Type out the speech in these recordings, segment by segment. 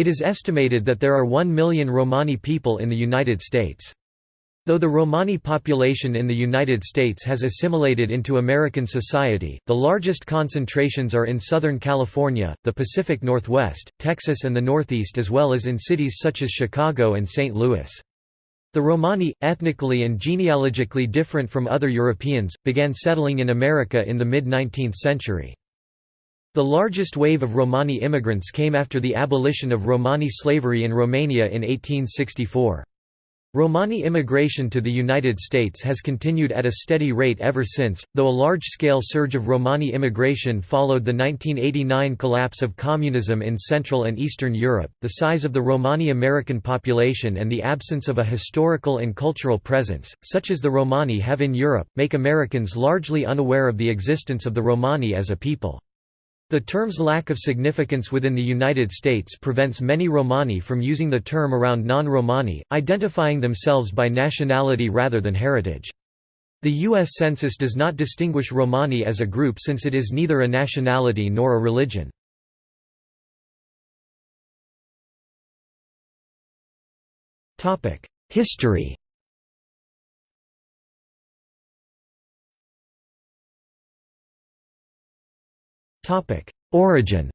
It is estimated that there are 1 million Romani people in the United States. Though the Romani population in the United States has assimilated into American society, the largest concentrations are in Southern California, the Pacific Northwest, Texas and the Northeast as well as in cities such as Chicago and St. Louis. The Romani, ethnically and genealogically different from other Europeans, began settling in America in the mid-19th century. The largest wave of Romani immigrants came after the abolition of Romani slavery in Romania in 1864. Romani immigration to the United States has continued at a steady rate ever since, though a large-scale surge of Romani immigration followed the 1989 collapse of communism in Central and Eastern Europe. The size of the Romani American population and the absence of a historical and cultural presence, such as the Romani have in Europe, make Americans largely unaware of the existence of the Romani as a people. The term's lack of significance within the United States prevents many Romani from using the term around non-Romani, identifying themselves by nationality rather than heritage. The U.S. Census does not distinguish Romani as a group since it is neither a nationality nor a religion. History Origin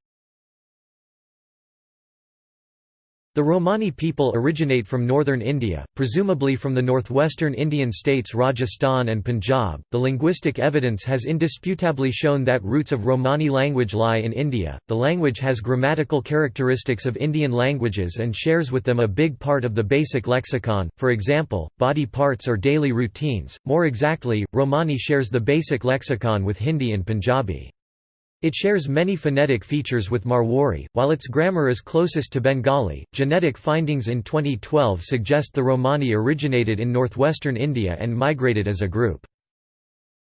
The Romani people originate from northern India, presumably from the northwestern Indian states Rajasthan and Punjab. The linguistic evidence has indisputably shown that roots of Romani language lie in India. The language has grammatical characteristics of Indian languages and shares with them a big part of the basic lexicon, for example, body parts or daily routines. More exactly, Romani shares the basic lexicon with Hindi and Punjabi. It shares many phonetic features with Marwari, while its grammar is closest to Bengali. Genetic findings in 2012 suggest the Romani originated in northwestern India and migrated as a group.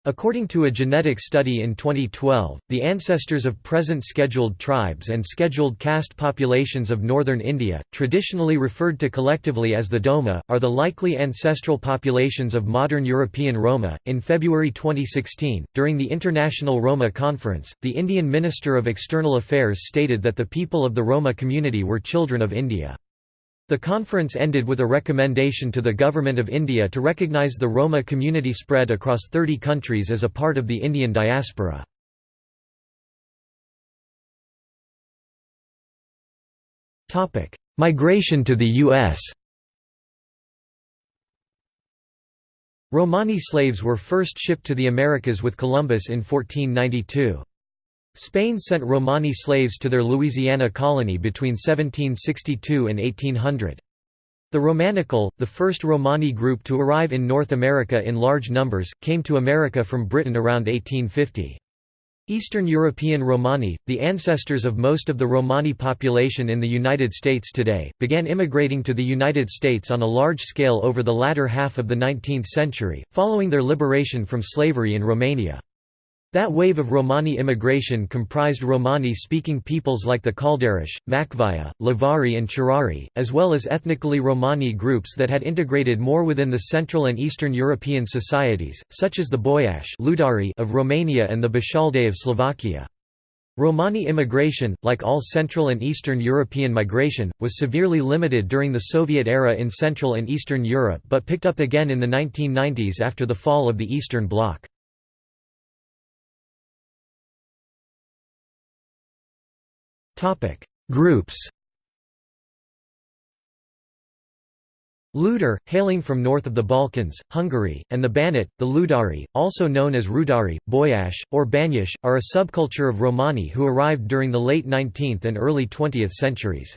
According to a genetic study in 2012, the ancestors of present scheduled tribes and scheduled caste populations of northern India, traditionally referred to collectively as the Doma, are the likely ancestral populations of modern European Roma. In February 2016, during the International Roma Conference, the Indian Minister of External Affairs stated that the people of the Roma community were children of India. The conference ended with a recommendation to the Government of India to recognise the Roma community spread across 30 countries as a part of the Indian diaspora. Migration to the U.S. Romani slaves were first shipped to the Americas with Columbus in 1492. Spain sent Romani slaves to their Louisiana colony between 1762 and 1800. The Romanichal, the first Romani group to arrive in North America in large numbers, came to America from Britain around 1850. Eastern European Romani, the ancestors of most of the Romani population in the United States today, began immigrating to the United States on a large scale over the latter half of the 19th century, following their liberation from slavery in Romania. That wave of Romani immigration comprised Romani-speaking peoples like the Kalderash, Machvaya, Lovari and Churari, as well as ethnically Romani groups that had integrated more within the Central and Eastern European societies, such as the Boyash of Romania and the Bashalde of Slovakia. Romani immigration, like all Central and Eastern European migration, was severely limited during the Soviet era in Central and Eastern Europe but picked up again in the 1990s after the fall of the Eastern Bloc. Groups Ludar, hailing from north of the Balkans, Hungary, and the Banat, the Ludari, also known as Rudari, Boyash, or Banyash, are a subculture of Romani who arrived during the late 19th and early 20th centuries.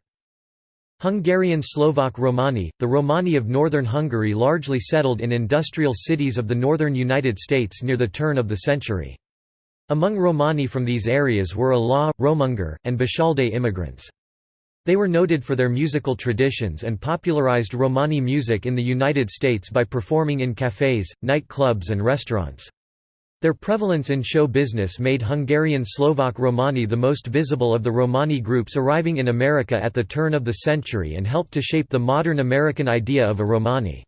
Hungarian Slovak Romani, the Romani of northern Hungary largely settled in industrial cities of the northern United States near the turn of the century. Among Romani from these areas were Ala, Romungar, and Bashalde immigrants. They were noted for their musical traditions and popularized Romani music in the United States by performing in cafes, nightclubs, and restaurants. Their prevalence in show business made Hungarian Slovak Romani the most visible of the Romani groups arriving in America at the turn of the century and helped to shape the modern American idea of a Romani.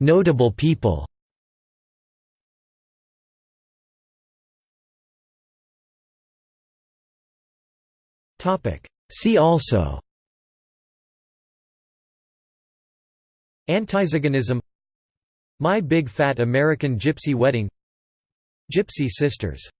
Notable people. See also. Antiziganism. My Big Fat American Gypsy Wedding. Gypsy Sisters.